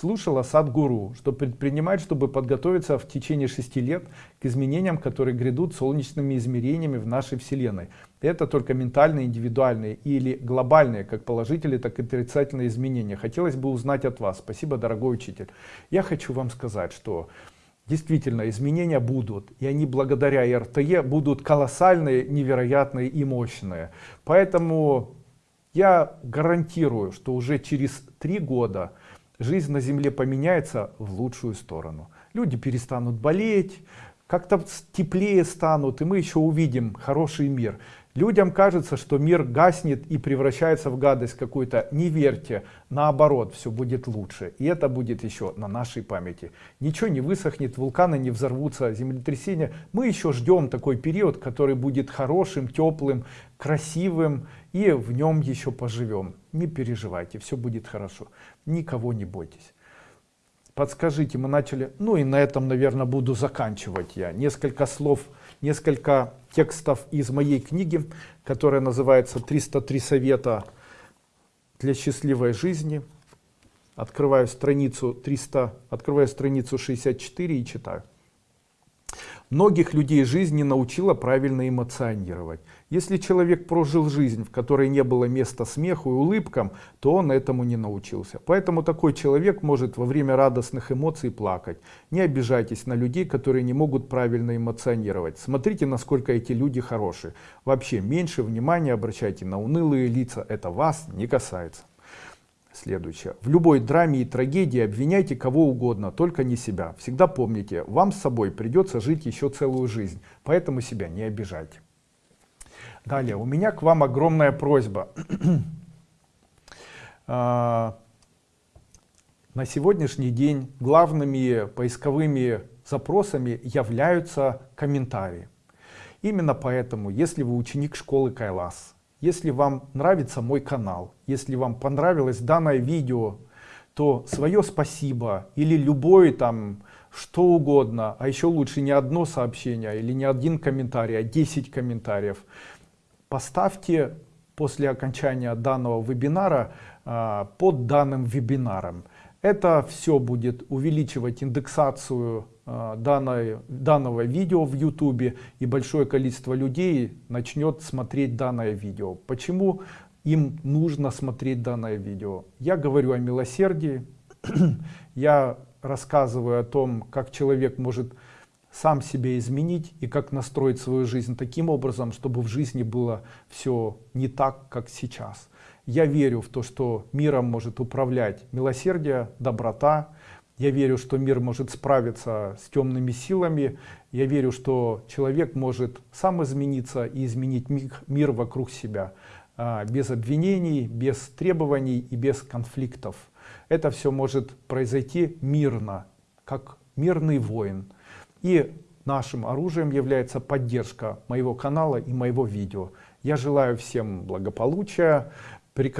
слушала Садгуру, что предпринимать, чтобы подготовиться в течение шести лет к изменениям, которые грядут солнечными измерениями в нашей Вселенной. Это только ментальные, индивидуальные или глобальные, как положительные, так и отрицательные изменения. Хотелось бы узнать от вас. Спасибо, дорогой учитель. Я хочу вам сказать, что действительно изменения будут, и они благодаря РТЕ будут колоссальные, невероятные и мощные. Поэтому я гарантирую, что уже через три года жизнь на Земле поменяется в лучшую сторону. Люди перестанут болеть, как-то теплее станут, и мы еще увидим хороший мир. Людям кажется, что мир гаснет и превращается в гадость какую-то. Не верьте, наоборот, все будет лучше. И это будет еще на нашей памяти. Ничего не высохнет, вулканы не взорвутся, землетрясения. Мы еще ждем такой период, который будет хорошим, теплым, красивым. И в нем еще поживем. Не переживайте, все будет хорошо. Никого не бойтесь. Подскажите, мы начали... Ну и на этом, наверное, буду заканчивать я. Несколько слов несколько текстов из моей книги, которая называется «303 совета для счастливой жизни». Открываю страницу 300, открываю страницу 64 и читаю. Многих людей жизни научила правильно эмоционировать. Если человек прожил жизнь, в которой не было места смеху и улыбкам, то он этому не научился. Поэтому такой человек может во время радостных эмоций плакать. Не обижайтесь на людей, которые не могут правильно эмоционировать. Смотрите, насколько эти люди хорошие. Вообще, меньше внимания обращайте на унылые лица. Это вас не касается. Следующее. В любой драме и трагедии обвиняйте кого угодно, только не себя. Всегда помните, вам с собой придется жить еще целую жизнь, поэтому себя не обижайте. Далее, у меня к вам огромная просьба. А, на сегодняшний день главными поисковыми запросами являются комментарии. Именно поэтому, если вы ученик школы Кайлас, если вам нравится мой канал, если вам понравилось данное видео, то свое спасибо или любой там что угодно, а еще лучше не одно сообщение или не один комментарий, а 10 комментариев, поставьте после окончания данного вебинара а, под данным вебинаром. Это все будет увеличивать индексацию данной, данного видео в YouTube и большое количество людей начнет смотреть данное видео. Почему им нужно смотреть данное видео? Я говорю о милосердии, я рассказываю о том, как человек может сам себя изменить и как настроить свою жизнь таким образом, чтобы в жизни было все не так, как сейчас. Я верю в то, что миром может управлять милосердие, доброта. Я верю, что мир может справиться с темными силами. Я верю, что человек может сам измениться и изменить мир вокруг себя. А, без обвинений, без требований и без конфликтов. Это все может произойти мирно, как мирный воин. И нашим оружием является поддержка моего канала и моего видео. Я желаю всем благополучия,